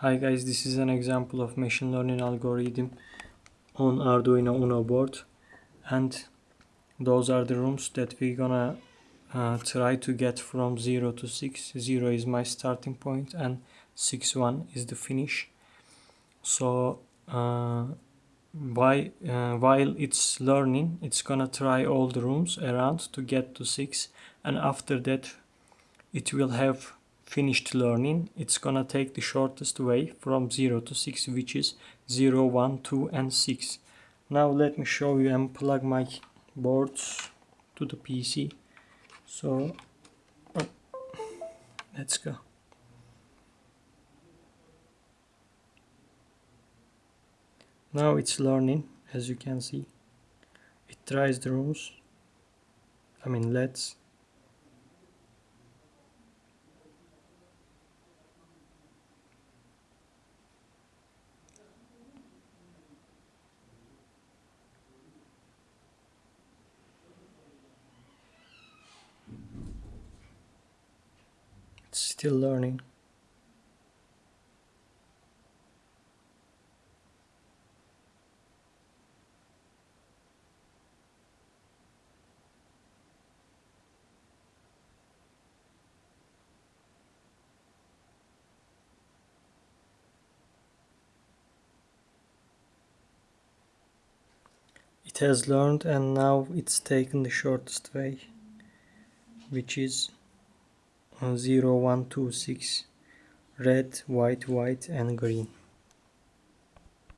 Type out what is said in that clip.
Hi guys, this is an example of machine learning algorithm on Arduino Uno board and those are the rooms that we're gonna uh, try to get from 0 to 6. 0 is my starting point and 6 1 is the finish. So uh, why, uh, while it's learning, it's gonna try all the rooms around to get to 6 and after that it will have finished learning it's gonna take the shortest way from 0 to 6 which is 0 1 2 and 6 now let me show you and plug my boards to the PC so oh, let's go. Now it's learning as you can see. It tries the rooms I mean let's It's still learning. It has learned and now it's taken the shortest way which is Uh, 0 1 2 6 red white white and green